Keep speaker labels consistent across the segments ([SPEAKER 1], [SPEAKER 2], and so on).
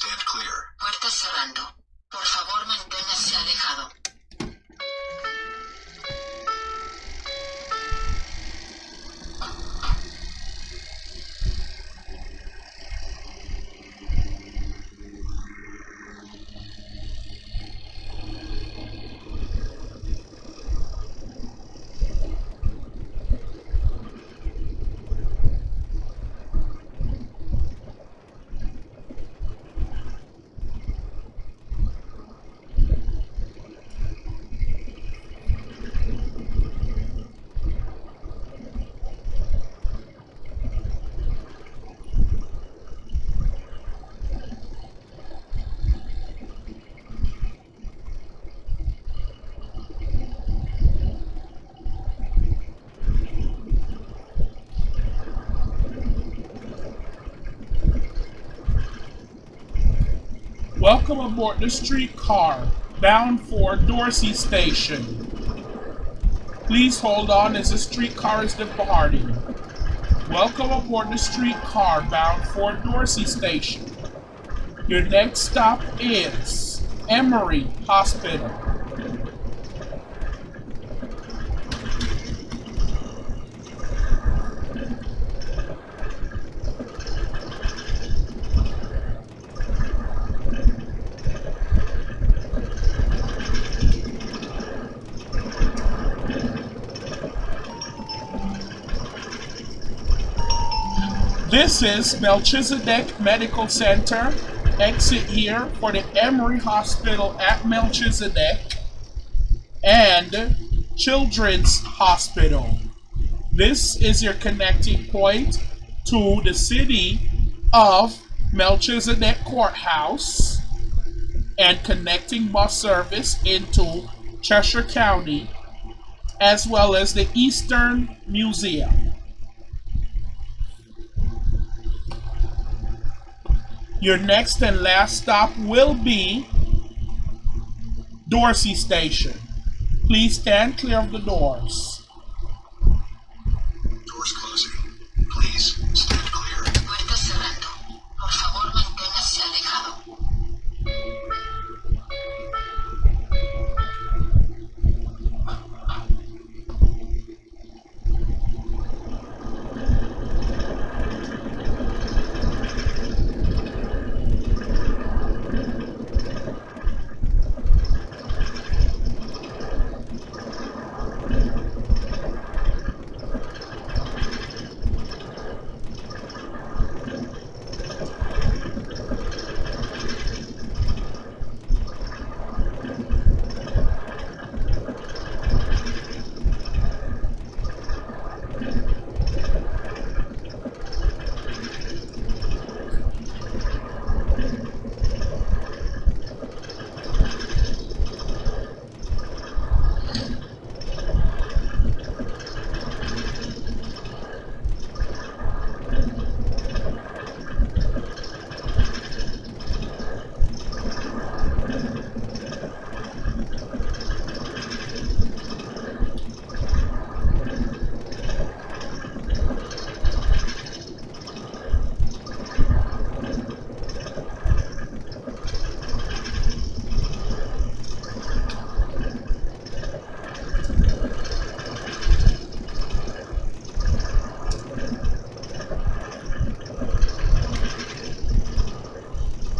[SPEAKER 1] Clear. Puerta cerrando. Por favor, manténgase alejado. Welcome aboard the streetcar bound for Dorsey Station. Please hold on as the streetcar is departing. Welcome aboard the streetcar bound for Dorsey Station. Your next stop is Emory Hospital. This is Melchizedek Medical Center. Exit here for the Emory Hospital at Melchizedek and Children's Hospital. This is your connecting point to the city of Melchizedek Courthouse and connecting bus service into Cheshire County as well as the Eastern Museum. Your next and last stop will be Dorsey Station. Please stand clear of the doors.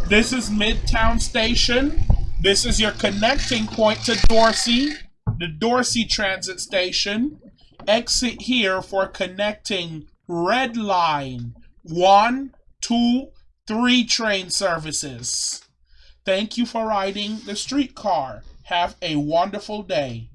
[SPEAKER 1] This is Midtown Station. This is your connecting point to Dorsey, the Dorsey Transit Station. Exit here for connecting Red Line 1, 2, 3 train services. Thank you for riding the streetcar. Have a wonderful day.